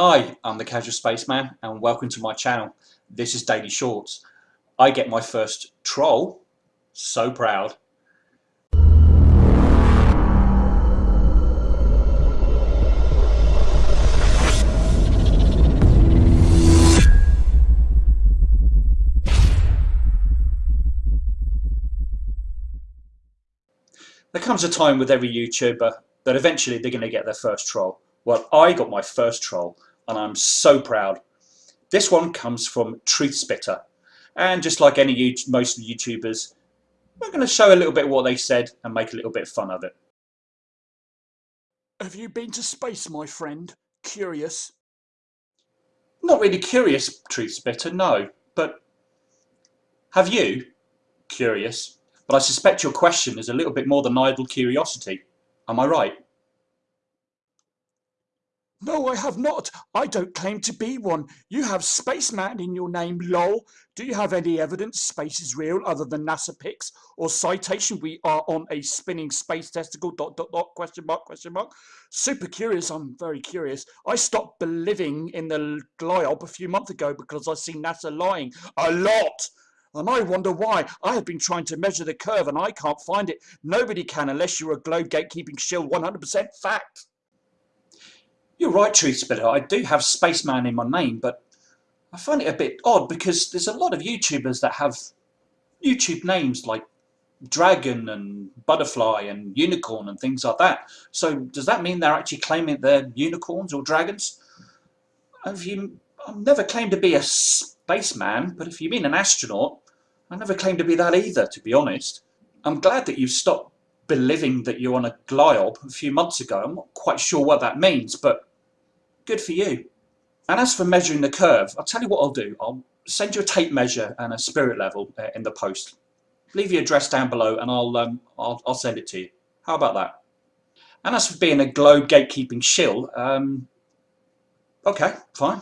Hi, I'm the Casual Spaceman and welcome to my channel. This is Daily Shorts. I get my first troll. So proud. There comes a time with every YouTuber that eventually they're going to get their first troll. Well, I got my first troll and I'm so proud. This one comes from Truth Spitter. And just like any most of the YouTubers, we're going to show a little bit of what they said and make a little bit of fun of it. Have you been to space, my friend? Curious? Not really curious, Truth Spitter, no. But have you? Curious. But I suspect your question is a little bit more than idle curiosity. Am I right? No, I have not. I don't claim to be one. You have Spaceman in your name, lol. Do you have any evidence space is real other than NASA pics or citation we are on a spinning space testicle, dot, dot, dot, question mark, question mark? Super curious, I'm very curious. I stopped believing in the GLIOB a few months ago because I see NASA lying a lot. And I wonder why. I have been trying to measure the curve and I can't find it. Nobody can unless you're a globe gatekeeping shill 100% fact. You're right, Truth Spitter. I do have Spaceman in my name, but I find it a bit odd because there's a lot of YouTubers that have YouTube names like Dragon and Butterfly and Unicorn and things like that. So does that mean they're actually claiming they're unicorns or dragons? Have you, I've never claimed to be a spaceman, but if you mean an astronaut, I never claimed to be that either, to be honest. I'm glad that you stopped believing that you're on a gliob a few months ago. I'm not quite sure what that means, but Good for you. And as for measuring the curve, I'll tell you what I'll do. I'll send you a tape measure and a spirit level uh, in the post. Leave your address down below and I'll, um, I'll, I'll send it to you. How about that? And as for being a globe gatekeeping shill, um, okay, fine.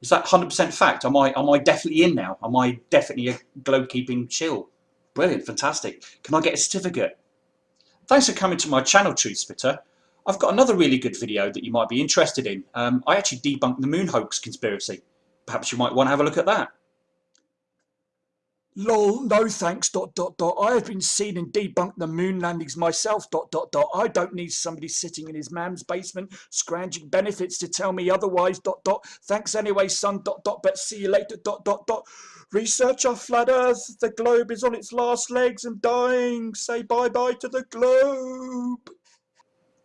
Is that 100% fact? Am I, am I definitely in now? Am I definitely a globe keeping shill? Brilliant, fantastic. Can I get a certificate? Thanks for coming to my channel, Truth Spitter. I've got another really good video that you might be interested in. Um, I actually debunked the moon hoax conspiracy. Perhaps you might want to have a look at that. Lol, no thanks, dot, dot, dot. I have been seen and debunked the moon landings myself, dot, dot, dot. I don't need somebody sitting in his mam's basement scrounging benefits to tell me otherwise, dot, dot. Thanks anyway, son, dot, dot, but see you later, dot, dot, dot. Research our flat earth. The globe is on its last legs and dying. Say bye-bye to the globe.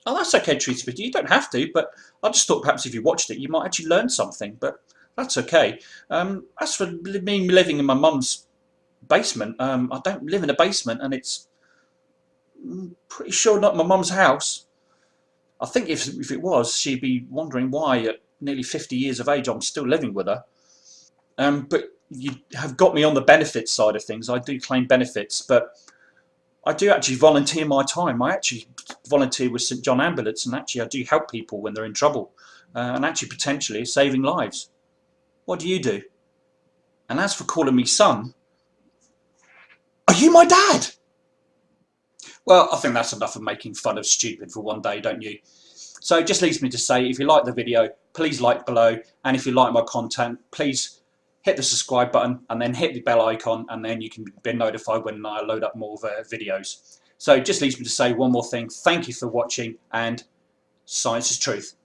Oh, that's okay, Truth Spitter. You don't have to, but I just thought perhaps if you watched it, you might actually learn something, but that's okay. Um, as for me living in my mum's basement, um, I don't live in a basement, and it's mm, pretty sure not my mum's house. I think if, if it was, she'd be wondering why at nearly 50 years of age I'm still living with her. Um, but you have got me on the benefits side of things. I do claim benefits, but I do actually volunteer my time. I actually volunteer with St John Ambulance and actually I do help people when they're in trouble uh, and actually potentially saving lives. What do you do? And as for calling me son, are you my dad? Well, I think that's enough of making fun of stupid for one day, don't you? So it just leaves me to say, if you like the video, please like below. And if you like my content, please hit the subscribe button and then hit the bell icon and then you can be notified when I load up more uh, videos. So just leaves me to say one more thing. Thank you for watching and science is truth.